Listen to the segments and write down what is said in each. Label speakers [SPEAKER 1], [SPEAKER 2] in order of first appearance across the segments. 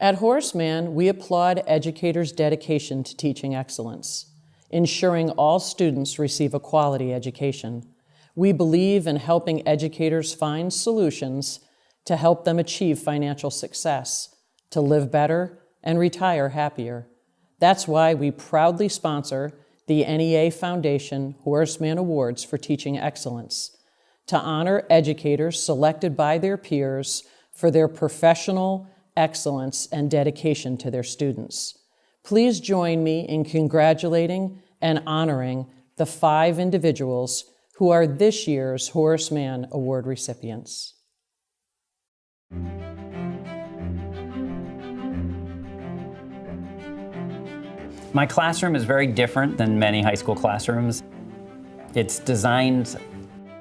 [SPEAKER 1] At Horace we applaud educators' dedication to teaching excellence, ensuring all students receive a quality education. We believe in helping educators find solutions to help them achieve financial success, to live better, and retire happier. That's why we proudly sponsor the NEA Foundation Horace Mann Awards for Teaching Excellence to honor educators selected by their peers for their professional excellence and dedication to their students. Please join me in congratulating and honoring the five individuals who are this year's Horace Mann Award recipients.
[SPEAKER 2] My classroom is very different than many high school classrooms. It's designed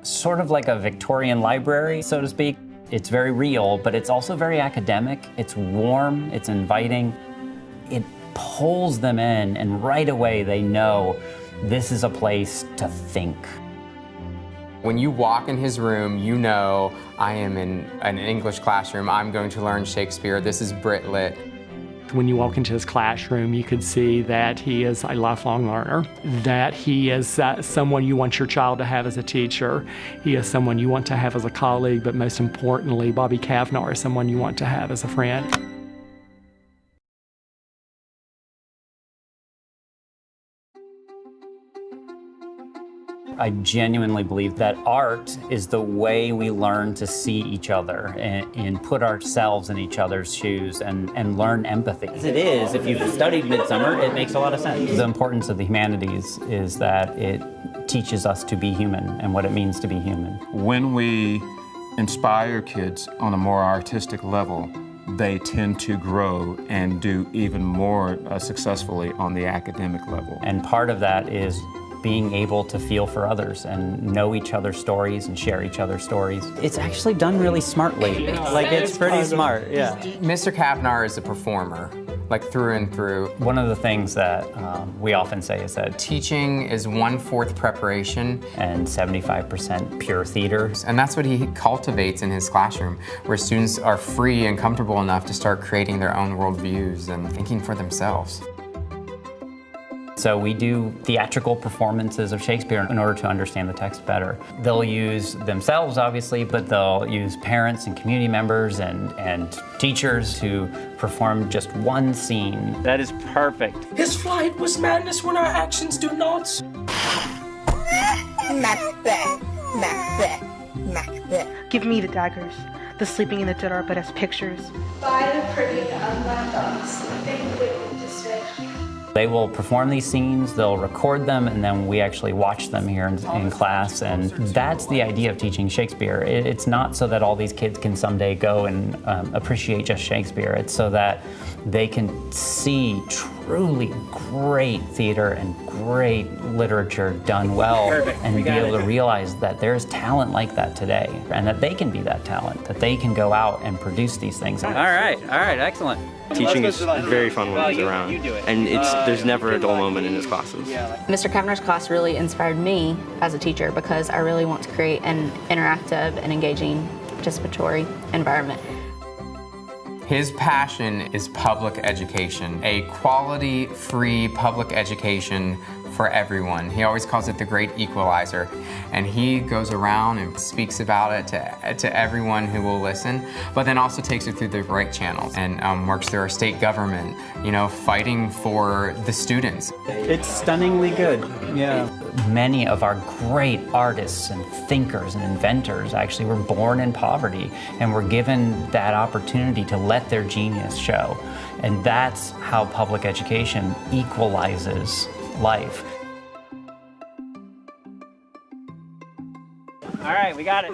[SPEAKER 2] sort of like a Victorian library, so to speak. It's very real, but it's also very academic. It's warm, it's inviting. It pulls them in, and right away they know this is a place to think.
[SPEAKER 3] When you walk in his room, you know I am in an English classroom. I'm going to learn Shakespeare. This is Brit Lit.
[SPEAKER 4] When you walk into his classroom, you could see that he is a lifelong learner, that he is uh, someone you want your child to have as a teacher. He is someone you want to have as a colleague, but most importantly, Bobby Cavnar is someone you want to have as a friend.
[SPEAKER 2] I genuinely believe that art is the way we learn to see each other and, and, put ourselves in each other's shoes and, and learn empathy.
[SPEAKER 5] As it is, if you've studied Midsummer, it makes a lot of sense.
[SPEAKER 2] The importance of the humanities is that it teaches us to be human and what it means to be human.
[SPEAKER 6] When we inspire kids on a more artistic level, they tend to grow and do even more uh, successfully on the academic level.
[SPEAKER 2] And part of that is being able to feel for others and know each other's stories and share each other's stories.
[SPEAKER 5] It's actually done really smartly. like it's pretty smart, yeah.
[SPEAKER 3] Mr. Cavnar is a performer, like through and through.
[SPEAKER 2] One of the things that um, we often say is that
[SPEAKER 3] teaching is one-fourth preparation
[SPEAKER 2] and 75% pure theater.
[SPEAKER 3] And that's what he cultivates in his classroom, where students are free and comfortable enough to start creating their own worldviews and thinking for themselves.
[SPEAKER 2] So we do theatrical performances of Shakespeare in order to understand the text better. They'll use themselves, obviously, but they'll use parents and community members and, and teachers who perform just one scene.
[SPEAKER 5] That is perfect.
[SPEAKER 7] His flight was madness when our actions do not.
[SPEAKER 8] Macbeth, Macbeth, Macbeth.
[SPEAKER 9] Give me the daggers. The sleeping in the dead are but as pictures.
[SPEAKER 10] By the privy of my thoughts, sleeping with despair.
[SPEAKER 2] They will perform these scenes, they'll record them, and then we actually watch them here in, in class. And that's the idea of teaching Shakespeare. It, it's not so that all these kids can someday go and um, appreciate just Shakespeare. It's so that they can see truly great theater and great literature done well
[SPEAKER 5] Perfect.
[SPEAKER 2] and
[SPEAKER 5] we
[SPEAKER 2] be able
[SPEAKER 5] it.
[SPEAKER 2] to realize that there's talent like that today and that they can be that talent, that they can go out and produce these things.
[SPEAKER 5] All right, all right, excellent.
[SPEAKER 11] Teaching is very fun when he's around, and it's there's never a dull moment in his classes.
[SPEAKER 12] Mr. Cavnar's class really inspired me as a teacher because I really want to create an interactive and engaging participatory environment.
[SPEAKER 3] His passion is public education, a quality, free public education for everyone. He always calls it the great equalizer. And he goes around and speaks about it to, to everyone who will listen, but then also takes it through the right channels and um, works through our state government, you know, fighting for the students.
[SPEAKER 5] It's stunningly good, yeah.
[SPEAKER 2] Many of our great artists and thinkers and inventors actually were born in poverty and were given that opportunity to let their genius show. And that's how public education equalizes life.
[SPEAKER 5] All right, we got it.